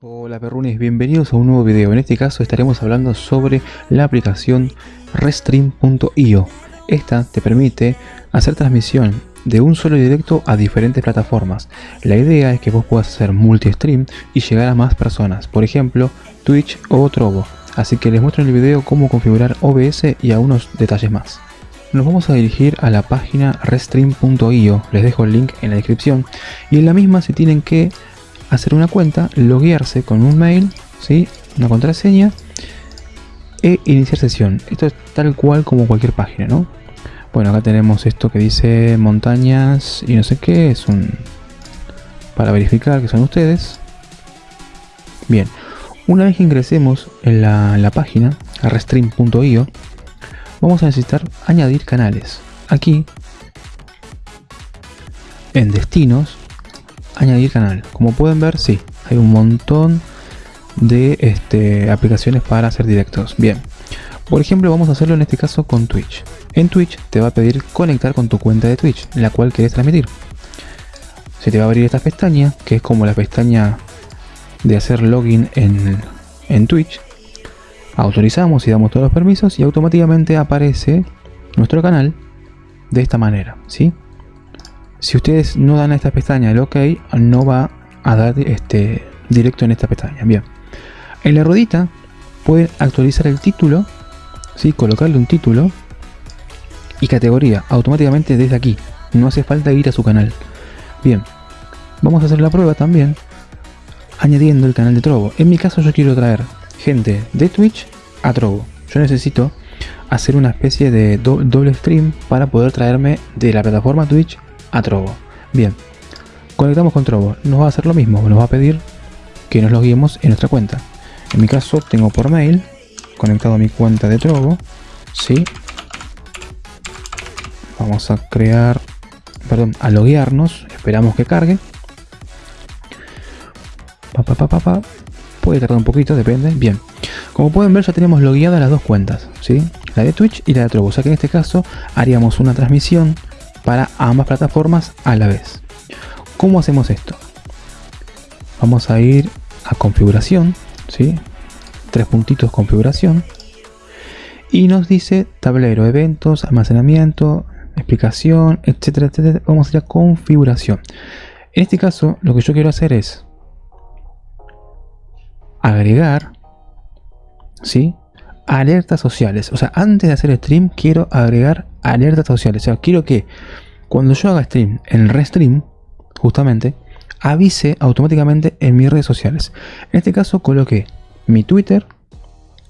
Hola perrunes, bienvenidos a un nuevo video. En este caso estaremos hablando sobre la aplicación Restream.io. Esta te permite hacer transmisión de un solo directo a diferentes plataformas. La idea es que vos puedas hacer multi-stream y llegar a más personas, por ejemplo Twitch o Trovo. Así que les muestro en el video cómo configurar OBS y algunos detalles más. Nos vamos a dirigir a la página Restream.io, les dejo el link en la descripción y en la misma se tienen que hacer una cuenta, loguearse con un mail, ¿sí? una contraseña e iniciar sesión. Esto es tal cual como cualquier página, ¿no? Bueno, acá tenemos esto que dice montañas y no sé qué, es un... para verificar que son ustedes. Bien, una vez que ingresemos en la, en la página, a restream.io, vamos a necesitar añadir canales. Aquí, en destinos, añadir canal. Como pueden ver, sí, hay un montón de este, aplicaciones para hacer directos. Bien, por ejemplo, vamos a hacerlo en este caso con Twitch. En Twitch te va a pedir conectar con tu cuenta de Twitch, la cual quieres transmitir. Se te va a abrir esta pestaña, que es como la pestaña de hacer login en, en Twitch. Autorizamos y damos todos los permisos y automáticamente aparece nuestro canal de esta manera, ¿sí? Si ustedes no dan a esta pestaña el OK, no va a dar este directo en esta pestaña. Bien. En la ruedita pueden actualizar el título, ¿sí? colocarle un título y categoría automáticamente desde aquí. No hace falta ir a su canal. Bien. Vamos a hacer la prueba también añadiendo el canal de Trovo. En mi caso yo quiero traer gente de Twitch a Trovo. Yo necesito hacer una especie de doble stream para poder traerme de la plataforma Twitch a Trovo. Bien, conectamos con Trovo. Nos va a hacer lo mismo, nos va a pedir que nos loguemos en nuestra cuenta. En mi caso tengo por mail conectado a mi cuenta de Trovo. Sí. Vamos a crear, perdón, a loguearnos. Esperamos que cargue. Pa, pa, pa, Puede tardar un poquito, depende. Bien. Como pueden ver ya tenemos logueadas las dos cuentas, ¿sí? La de Twitch y la de Trovo. O sea que en este caso haríamos una transmisión para ambas plataformas a la vez. ¿Cómo hacemos esto? Vamos a ir a configuración, ¿sí? tres puntitos configuración y nos dice tablero, eventos, almacenamiento, explicación, etcétera, etcétera. Vamos a ir a configuración. En este caso, lo que yo quiero hacer es agregar, ¿sí? Alertas sociales. O sea, antes de hacer stream, quiero agregar alertas sociales. O sea, quiero que cuando yo haga stream en Restream, justamente, avise automáticamente en mis redes sociales. En este caso coloqué mi Twitter,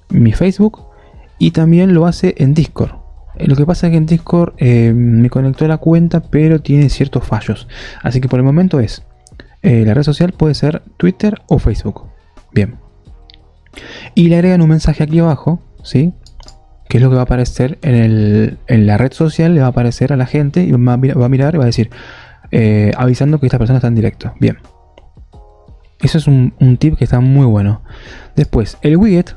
mi Facebook y también lo hace en Discord. Lo que pasa es que en Discord eh, me conectó a la cuenta, pero tiene ciertos fallos. Así que por el momento es, eh, la red social puede ser Twitter o Facebook. Bien. Y le agregan un mensaje aquí abajo, ¿sí? ¿Qué es lo que va a aparecer en, la red social? Le va a aparecer a la gente y va a, mirar y va a decir, eh, avisando que esta persona está en directo. Bien. Eso es un, tip que está muy bueno. Después, el widget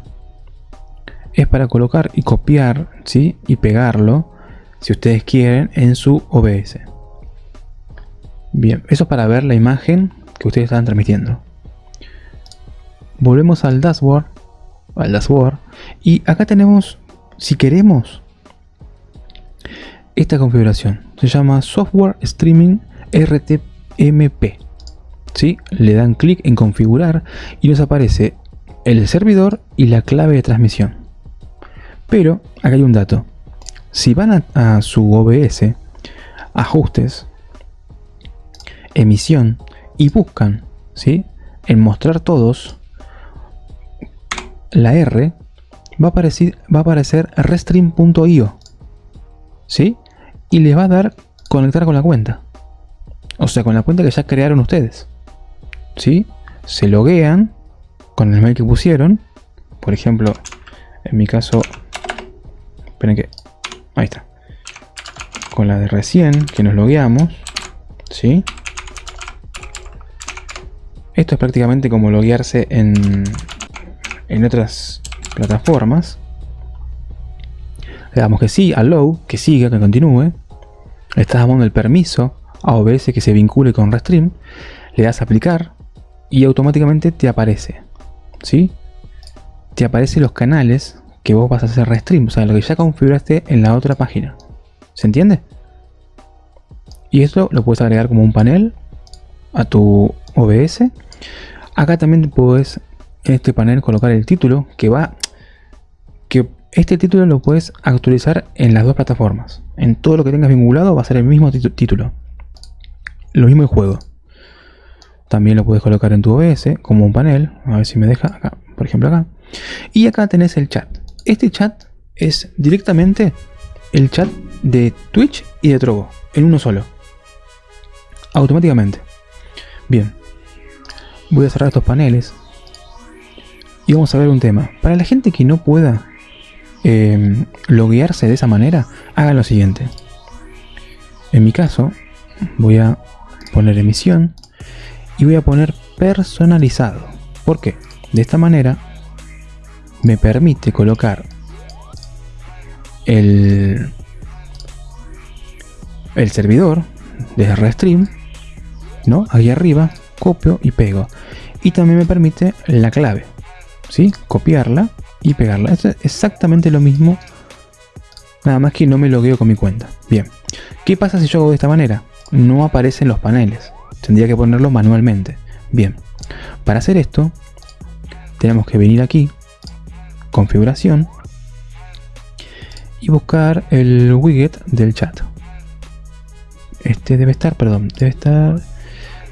es para colocar y copiar, ¿sí? Y pegarlo, si ustedes quieren, en su OBS. Bien, eso es para ver la imagen que ustedes están transmitiendo. Volvemos al dashboard, al dashboard, y acá tenemos si queremos esta configuración, se llama Software Streaming RTMP. ¿sí? Le dan clic en configurar y nos aparece el servidor y la clave de transmisión. Pero acá hay un dato. Si van a, su OBS, ajustes, emisión y buscan ¿sí? en mostrar todos, la R va a aparecer, va a aparecer restream.io. ¿Sí? Y les va a dar conectar con la cuenta. O sea, con la cuenta que ya crearon ustedes. ¿Sí? Se loguean con el mail que pusieron. Por ejemplo, en mi caso... Esperen que... Ahí está. Con la de recién, que nos logueamos. ¿Sí? Esto es prácticamente como loguearse en, en otras plataformas. Le damos que sí, allow, que siga, que continúe. Le estás dando el permiso a OBS que se vincule con Restream. Le das a aplicar. y automáticamente te aparece. ¿Sí? Te aparecen los canales que vos vas a hacer restream, o sea, lo que ya configuraste en la otra página. ¿Se entiende? Y esto lo puedes agregar como un panel a tu OBS. Acá también puedes en este panel colocar el título que va que este título lo puedes actualizar en las dos plataformas. En todo lo que tengas vinculado va a ser el mismo título. Lo mismo el juego. También lo puedes colocar en tu OBS como un panel. A ver si me deja acá, por ejemplo acá. Y acá tenés el chat. Este chat es directamente el chat de Twitch y de Trovo en uno solo. Automáticamente. Bien. Voy a cerrar estos paneles. Y vamos a ver un tema. Para la gente que no pueda eh, loguearse de esa manera, hagan lo siguiente. En mi caso, voy a poner emisión y voy a poner personalizado. ¿Por qué? De esta manera me permite colocar el, el servidor de Restream, ¿no? Aquí arriba, copio y pego. Y también me permite la clave, ¿sí? Copiarla y pegarla. Es exactamente lo mismo, nada más que no me logueo con mi cuenta. Bien, ¿qué pasa si yo hago de esta manera? No aparecen los paneles, tendría que ponerlo manualmente. Bien, para hacer esto, tenemos que venir aquí, configuración, y buscar el widget del chat. Este debe estar, perdón, debe estar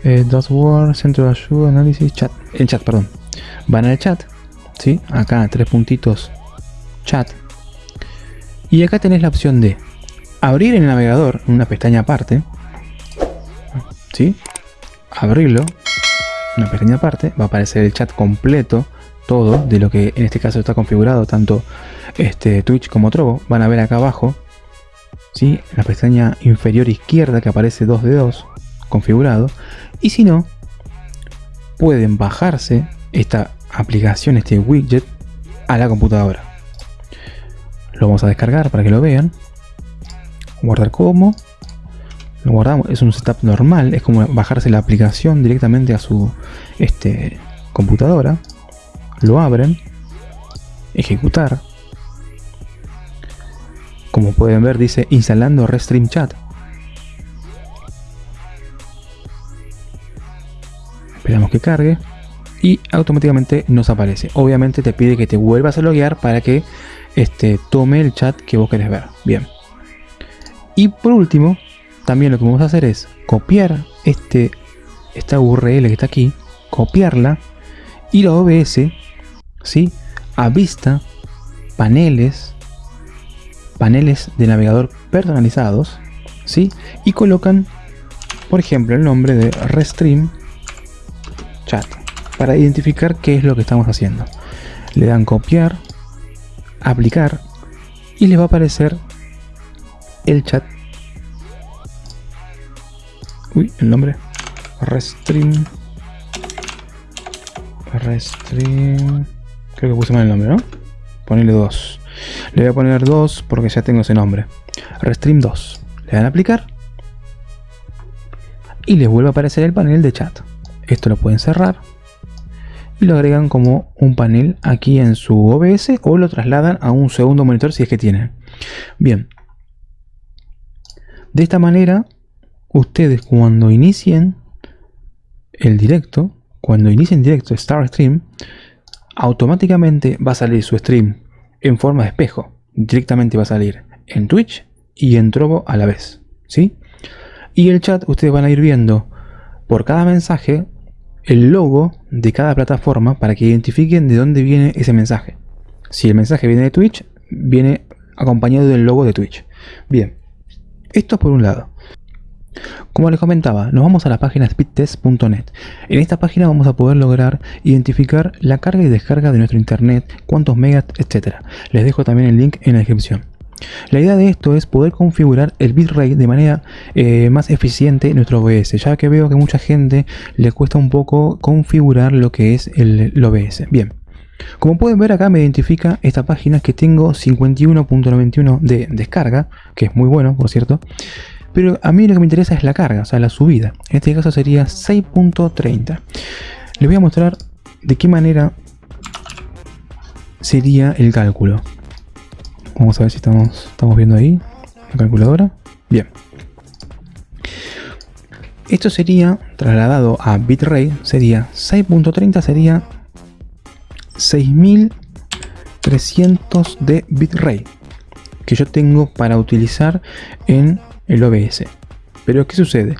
eh, Word, centro de ayuda, análisis, chat, el chat, perdón. Van al chat, ¿sí? Acá tres puntitos chat. Y acá tenés la opción de abrir el navegador en una pestaña aparte. ¿Sí? Abrirlo. Una pestaña aparte. Va a aparecer el chat completo. Todo de lo que en este caso está configurado. Tanto este Twitch como Trovo. Van a ver acá abajo. La pestaña inferior izquierda que aparece 2 de 2. Configurado. Y si no. Pueden bajarse esta aplicación, este widget, a la computadora. Lo vamos a descargar para que lo vean. Guardar como. Lo guardamos, es un setup normal, es como bajarse la aplicación directamente a su este, computadora. Lo abren. Ejecutar. Como pueden ver dice instalando Restream Chat. Esperamos que cargue y automáticamente nos aparece. Obviamente te pide que te vuelvas a loguear para que este, tome el chat que vos querés ver. Bien. Y por último, también lo que vamos a hacer es copiar este, esta URL que está aquí, copiarla y la OBS, ¿sí? A vista, paneles, paneles de navegador personalizados, ¿sí? Y colocan, por ejemplo, el nombre de Restream Chat para identificar qué es lo que estamos haciendo. Le dan copiar, aplicar y les va a aparecer el chat. Uy, el nombre. Restream. Restream. Creo que puse mal el nombre, ¿no? Ponerle 2. Le voy a poner 2 porque ya tengo ese nombre. Restream 2. Le dan aplicar. Y les vuelve a aparecer el panel de chat. Esto lo pueden cerrar y lo agregan como un panel aquí en su OBS o lo trasladan a un segundo monitor si es que tienen. Bien. De esta manera, ustedes cuando inicien el directo, cuando inicien directo Star Stream, automáticamente va a salir su stream en forma de espejo. Directamente va a salir en Twitch y en Trovo a la vez. ¿sí? Y el chat ustedes van a ir viendo por cada mensaje el logo de cada plataforma para que identifiquen de dónde viene ese mensaje. Si el mensaje viene de Twitch, viene acompañado del logo de Twitch. Bien, esto por un lado. Como les comentaba, nos vamos a la página speedtest.net. En esta página vamos a poder lograr identificar la carga y descarga de nuestro internet, cuántos megas, etc. Les dejo también el link en la descripción. La idea de esto es poder configurar el bitrate de manera eh, más eficiente en nuestro OBS, ya que veo que mucha gente le cuesta un poco configurar lo que es el, OBS. Bien, como pueden ver acá me identifica esta página que tengo 51.91 de descarga, que es muy bueno por cierto, pero a mí lo que me interesa es la carga, o sea la subida, en este caso sería 6.30. les voy a mostrar de qué manera sería el cálculo. Vamos a ver si estamos, estamos viendo ahí la calculadora. Bien. Esto sería trasladado a bitrate, sería 6.30 sería 6300 de bitrate que yo tengo para utilizar en el OBS. Pero ¿qué sucede?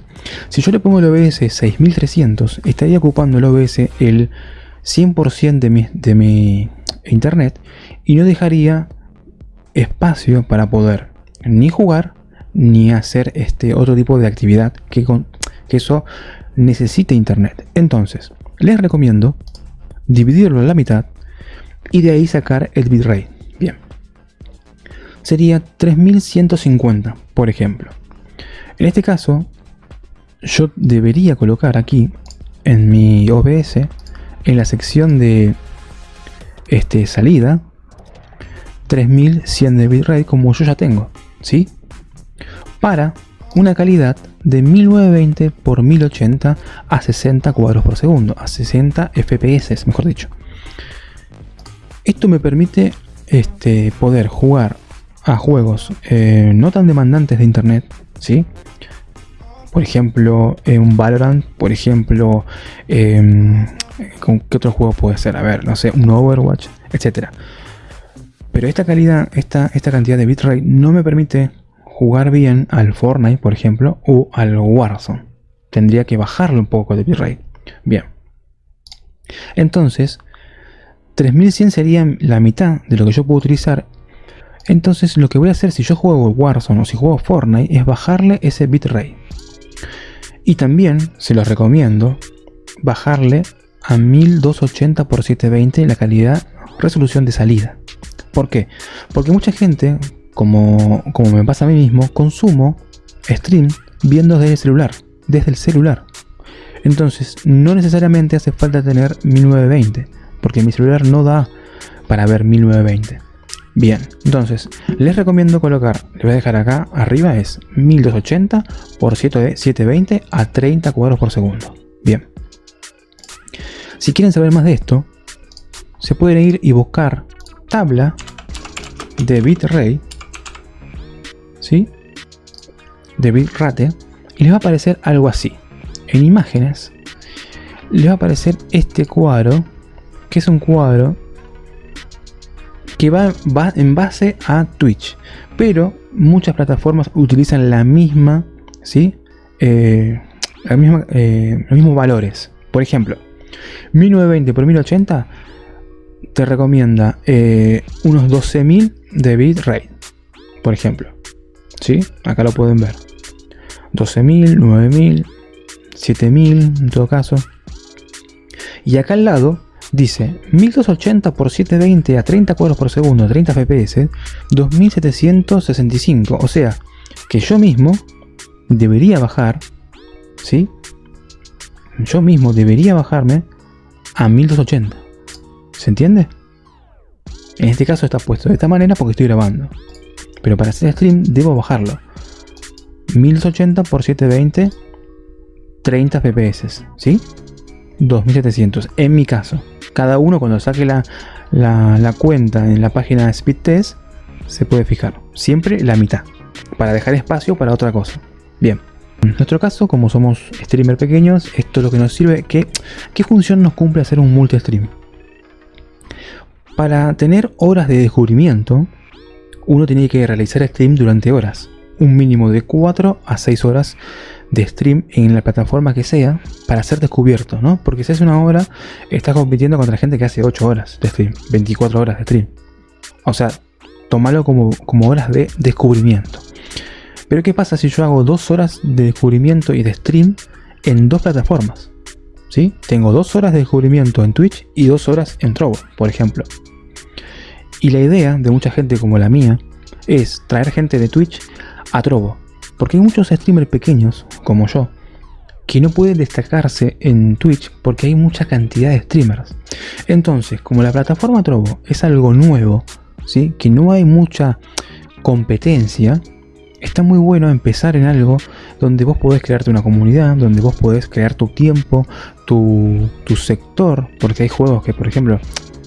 Si yo le pongo el OBS 6300, estaría ocupando el OBS el 100% de mi, de mi internet y no dejaría espacio para poder ni jugar ni hacer este otro tipo de actividad que, con, que eso necesita internet. Entonces, les recomiendo dividirlo en la mitad y de ahí sacar el bitrate. Bien. Sería 3150, por ejemplo. En este caso, yo debería colocar aquí en mi OBS, en la sección de este, salida, 3100 de bitrate como yo ya tengo, ¿sí? Para una calidad de 1920 x 1080 a 60 cuadros por segundo, a 60 FPS, mejor dicho. Esto me permite este, poder jugar a juegos eh, no tan demandantes de internet, ¿sí? Por ejemplo, un Valorant, por ejemplo, em, ¿con qué otro juego puede ser? A ver, no sé, un Overwatch, etcétera. Pero esta calidad, esta, esta cantidad de bitrate no me permite jugar bien al Fortnite, por ejemplo, o al Warzone. Tendría que bajarle un poco de bitrate. Bien. Entonces, 3100 sería la mitad de lo que yo puedo utilizar. Entonces lo que voy a hacer si yo juego Warzone o si juego Fortnite es bajarle ese bitrate. Y también se los recomiendo bajarle a 1280 x 720 la calidad resolución de salida. ¿Por qué? Porque mucha gente como, me pasa a mí mismo, consumo stream viendo desde el celular, desde el celular. Entonces, no necesariamente hace falta tener 1920, porque mi celular no da para ver 1920. Bien, entonces, les recomiendo colocar, les voy a dejar acá arriba, es 1280 por 720 a 30 cuadros por segundo. Bien. Si quieren saber más de esto, se pueden ir y buscar tabla de bitrate ¿sí? de bitrate y les va a aparecer algo así. En imágenes les va a aparecer este cuadro, que es un cuadro que va, va en base a Twitch, pero muchas plataformas utilizan la misma, ¿sí? Eh, la misma, eh, los mismos valores. Por ejemplo, 1920 por 1080 te recomienda eh, unos 12.000 de bitrate, por ejemplo. ¿Sí? Acá lo pueden ver. 12.000, 9.000, 7.000 en todo caso. Y acá al lado dice 1280 x 720 a 30 cuadros por segundo, 30 fps, 2765. O sea, que yo mismo debería bajar, ¿sí? Yo mismo debería bajarme a 1280. ¿Se entiende? En este caso está puesto de esta manera porque estoy grabando. Pero para hacer stream debo bajarlo. 1080 x 720, 30 fps, ¿sí? 2700, en mi caso. Cada uno cuando saque la, la, cuenta en la página de Speedtest se puede fijar. Siempre la mitad, para dejar espacio para otra cosa. Bien. En nuestro caso, como somos streamers pequeños, esto es lo que nos sirve. ¿Qué, qué función nos cumple hacer un multi-stream? Para tener horas de descubrimiento, uno tiene que realizar stream durante horas, un mínimo de 4 a 6 horas de stream en la plataforma que sea para ser descubierto, ¿no? Porque si hace una hora, estás compitiendo contra gente que hace 8 horas de stream, 24 horas de stream. O sea, tomalo como, como horas de descubrimiento. Pero ¿qué pasa si yo hago 2 horas de descubrimiento y de stream en dos plataformas? ¿Sí? Tengo 2 horas de descubrimiento en Twitch y 2 horas en Trovo, por ejemplo. Y la idea de mucha gente como la mía es traer gente de Twitch a Trovo. Porque hay muchos streamers pequeños, como yo, que no pueden destacarse en Twitch porque hay mucha cantidad de streamers. Entonces, como la plataforma Trovo es algo nuevo, ¿sí? que no hay mucha competencia, está muy bueno empezar en algo donde vos podés crearte una comunidad, donde vos podés crear tu tiempo, tu, sector, porque hay juegos que, por ejemplo,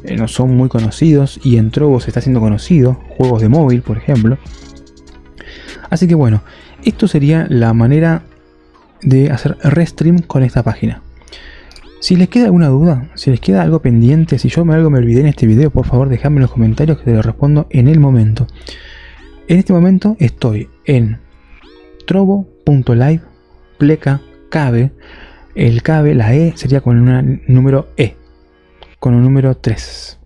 eh, no son muy conocidos y en Trovo se está haciendo conocido, juegos de móvil, por ejemplo. Así que bueno, esto sería la manera de hacer restream con esta página. Si les queda alguna duda, si les queda algo pendiente, si yo algo me olvidé en este video, por favor dejadme en los comentarios que te lo respondo en el momento. En este momento estoy en trovo.live pleca cabe. El cabe, la E sería con un número E, con un número 3.